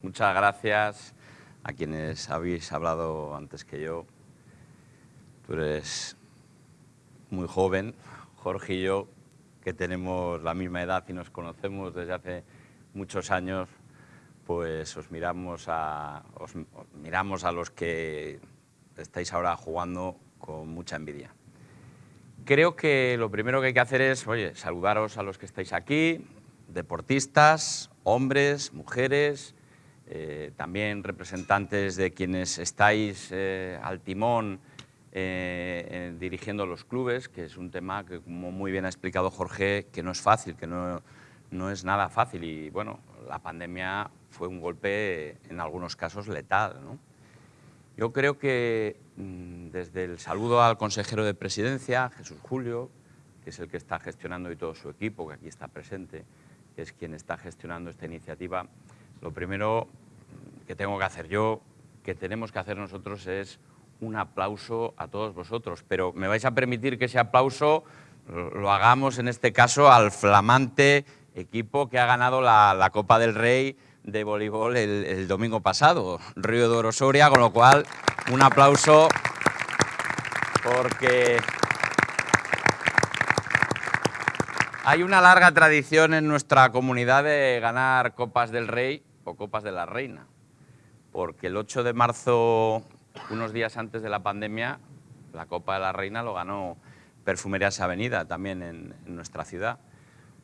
Muchas gracias a quienes habéis hablado antes que yo. Tú eres muy joven, Jorge y yo, que tenemos la misma edad y nos conocemos desde hace muchos años, pues os miramos a, os miramos a los que estáis ahora jugando con mucha envidia. Creo que lo primero que hay que hacer es, oye, saludaros a los que estáis aquí, deportistas, hombres, mujeres, eh, también representantes de quienes estáis eh, al timón eh, dirigiendo los clubes, que es un tema que, como muy bien ha explicado Jorge, que no es fácil, que no, no es nada fácil. Y bueno, la pandemia fue un golpe, en algunos casos, letal. ¿no? Yo creo que mm, desde el saludo al consejero de presidencia, Jesús Julio, que es el que está gestionando y todo su equipo, que aquí está presente, es quien está gestionando esta iniciativa, lo primero que tengo que hacer yo, que tenemos que hacer nosotros es un aplauso a todos vosotros, pero me vais a permitir que ese aplauso lo hagamos en este caso al flamante equipo que ha ganado la, Copa del Rey de voleibol el, domingo pasado, Río de Oro Soria, con lo cual un aplauso porque hay una larga tradición en nuestra comunidad de ganar Copas del Rey o Copas de la Reina, porque el 8 de marzo, unos días antes de la pandemia, la Copa de la Reina lo ganó Perfumerías Avenida, también en, nuestra ciudad.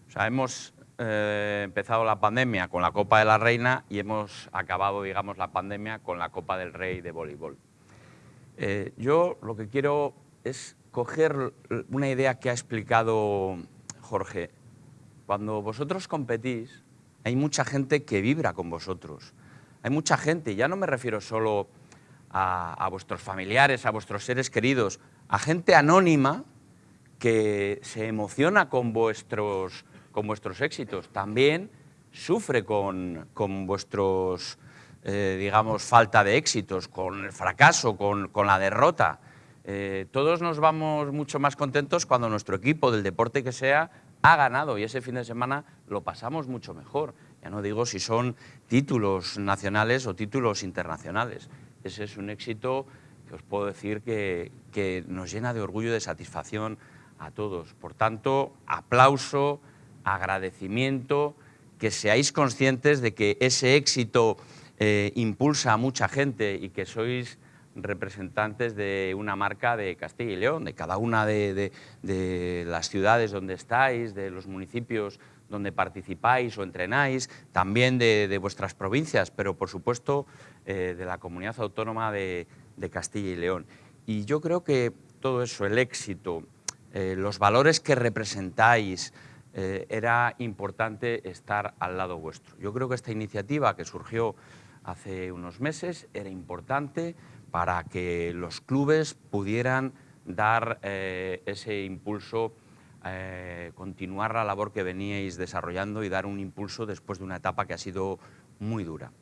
O sea, hemos eh, empezado la pandemia con la Copa de la Reina y hemos acabado, digamos, la pandemia con la Copa del Rey de voleibol. Eh, yo lo que quiero es coger una idea que ha explicado Jorge. Cuando vosotros competís, hay mucha gente que vibra con vosotros. Hay mucha gente, ya no me refiero solo a, vuestros familiares, a vuestros seres queridos, a gente anónima que se emociona con vuestros, con vuestros éxitos. También sufre con, vuestros, eh, digamos, falta de éxitos, con el fracaso, con, la derrota. Eh, todos nos vamos mucho más contentos cuando nuestro equipo, del deporte que sea, ha ganado y ese fin de semana lo pasamos mucho mejor. Ya no digo si son títulos nacionales o títulos internacionales. Ese es un éxito que os puedo decir que, nos llena de orgullo y de satisfacción a todos. Por tanto, aplauso, agradecimiento, que seáis conscientes de que ese éxito eh, impulsa a mucha gente y que sois representantes de una marca de Castilla y León, de cada una de, las ciudades donde estáis, de los municipios donde participáis o entrenáis, también de, vuestras provincias, pero por supuesto eh, de la comunidad autónoma de, Castilla y León. Y yo creo que todo eso, el éxito, eh, los valores que representáis, eh, era importante estar al lado vuestro. Yo creo que esta iniciativa que surgió hace unos meses era importante, para que los clubes pudieran dar eh, ese impulso, eh, continuar la labor que veníais desarrollando y dar un impulso después de una etapa que ha sido muy dura.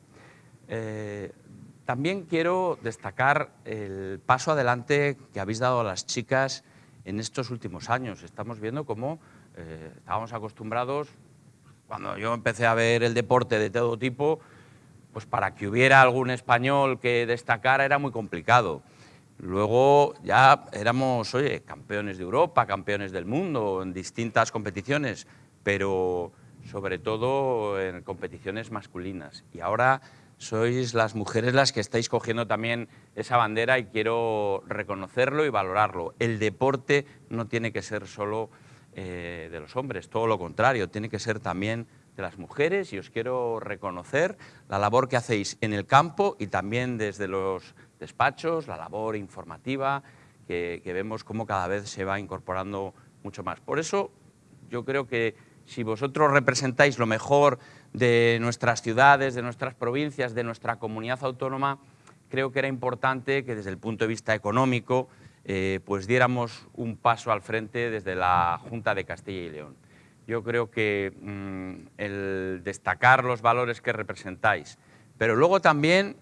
Eh, también quiero destacar el paso adelante que habéis dado a las chicas en estos últimos años. Estamos viendo cómo estábamos acostumbrados, cuando yo empecé a ver el deporte de todo tipo, pues para que hubiera algún español que destacara era muy complicado. Luego ya éramos, oye, campeones de Europa, campeones del mundo en distintas competiciones, pero sobre todo en competiciones masculinas. Y ahora sois las mujeres las que estáis cogiendo también esa bandera y quiero reconocerlo y valorarlo. El deporte no tiene que ser solo eh, de los hombres, todo lo contrario, tiene que ser también de las mujeres y os quiero reconocer la labor que hacéis en el campo y también desde los despachos, la labor informativa, que, vemos cómo cada vez se va incorporando mucho más. Por eso yo creo que si vosotros representáis lo mejor de nuestras ciudades, de nuestras provincias, de nuestra comunidad autónoma, creo que era importante que desde el punto de vista económico eh, pues diéramos un paso al frente desde la Junta de Castilla y León yo creo que mm, el destacar los valores que representáis, pero luego también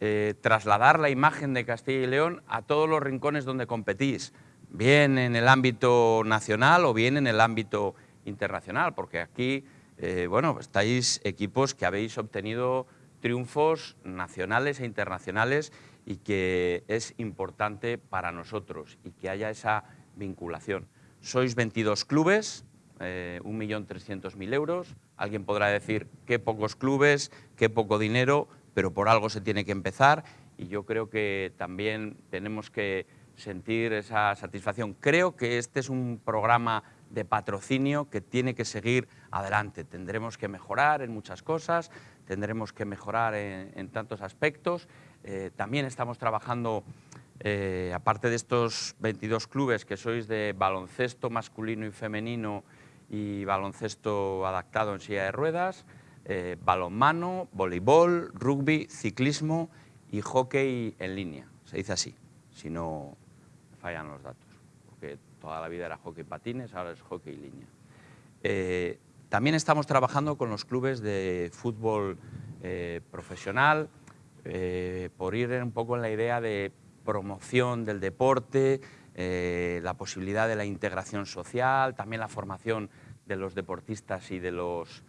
eh, trasladar la imagen de Castilla y León a todos los rincones donde competís, bien en el ámbito nacional o bien en el ámbito internacional, porque aquí, eh, bueno, estáis equipos que habéis obtenido triunfos nacionales e internacionales y que es importante para nosotros y que haya esa vinculación. Sois 22 clubes, eh, 1.300.000 euros. Alguien podrá decir qué pocos clubes, qué poco dinero, pero por algo se tiene que empezar y yo creo que también tenemos que sentir esa satisfacción. Creo que este es un programa de patrocinio que tiene que seguir adelante. Tendremos que mejorar en muchas cosas, tendremos que mejorar en, tantos aspectos. Eh, también estamos trabajando, eh, aparte de estos 22 clubes que sois de baloncesto masculino y femenino y baloncesto adaptado en silla de ruedas, eh, balonmano, voleibol, rugby, ciclismo y hockey en línea. Se dice así, si no fallan los datos, porque toda la vida era hockey patines, ahora es hockey línea. Eh, también estamos trabajando con los clubes de fútbol eh, profesional por ir un poco en la idea de promoción del deporte, la posibilidad de la integración social, también la formación de los deportistas y de los,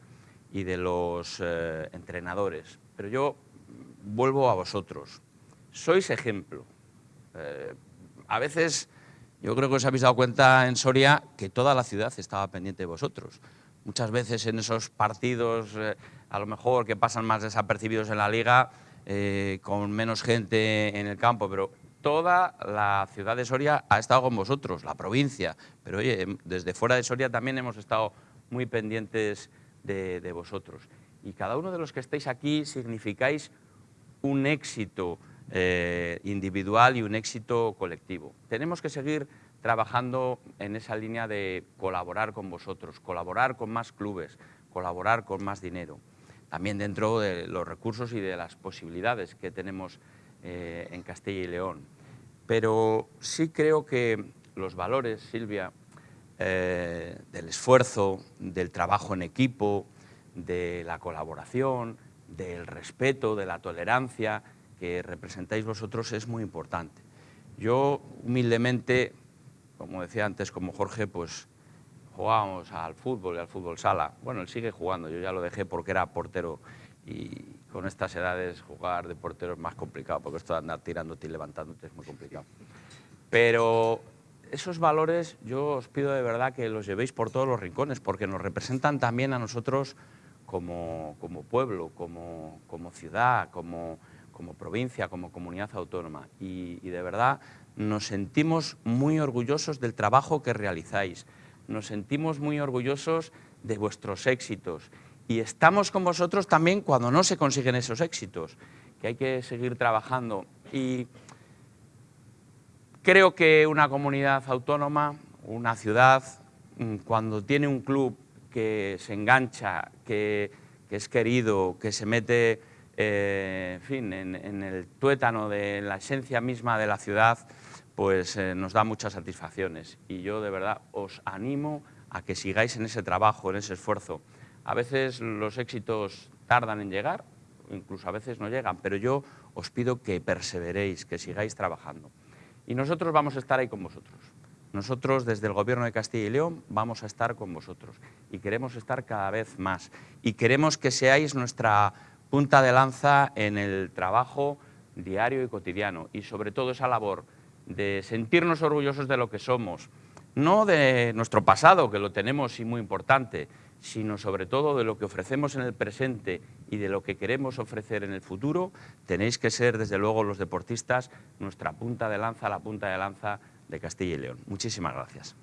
y de los entrenadores. Pero yo vuelvo a vosotros. Sois ejemplo a veces yo creo que os habéis dado cuenta en Soria que toda la ciudad estaba pendiente de vosotros. Muchas veces en esos partidos, eh, a lo mejor que pasan más desapercibidos en la liga, eh, con menos gente en el campo, pero toda la ciudad de Soria ha estado con vosotros, la provincia. Pero oye, em, desde fuera de Soria también hemos estado muy pendientes de, vosotros. Y cada uno de los que estáis aquí significáis un éxito eh, individual y un éxito colectivo. Tenemos que seguir trabajando en esa línea de colaborar con vosotros, colaborar con más clubes, colaborar con más dinero, también dentro de los recursos y de las posibilidades que tenemos eh, en Castilla y León. Pero sí creo que los valores, Silvia, eh, del esfuerzo, del trabajo en equipo, de la colaboración, del respeto, de la tolerancia, que representáis vosotros es muy importante. Yo, humildemente, como decía antes, como Jorge, pues jugábamos al fútbol y al fútbol sala. Bueno, él sigue jugando, yo ya lo dejé porque era portero y con estas edades jugar de portero es más complicado porque esto de andar tirándote y levantándote es muy complicado. Pero esos valores yo os pido de verdad que los llevéis por todos los rincones porque nos representan también a nosotros como, como pueblo, como, como ciudad, como, como provincia, como comunidad autónoma. Y, de verdad nos sentimos muy orgullosos del trabajo que realizáis, nos sentimos muy orgullosos de vuestros éxitos y estamos con vosotros también cuando no se consiguen esos éxitos, que hay que seguir trabajando. Y creo que una comunidad autónoma, una ciudad, mm, cuando tiene un club que se engancha, que, es querido, que se mete eh, en fin, en, el tuétano de la esencia misma de la ciudad, pues eh, nos da muchas satisfacciones. Y yo de verdad os animo a que sigáis en ese trabajo, en ese esfuerzo. A veces los éxitos tardan en llegar, incluso a veces no llegan, pero yo os pido que perseveréis, que sigáis trabajando. Y nosotros vamos a estar ahí con vosotros. Nosotros desde el Gobierno de Castilla y León vamos a estar con vosotros y queremos estar cada vez más. Y queremos que seáis nuestra punta de lanza en el trabajo diario y cotidiano y sobre todo esa labor de sentirnos orgullosos de lo que somos, no de nuestro pasado, que lo tenemos y muy importante, sino sobre todo de lo que ofrecemos en el presente y de lo que queremos ofrecer en el futuro, tenéis que ser, desde luego, los deportistas, nuestra punta de lanza, la punta de lanza de Castilla y León. Muchísimas gracias.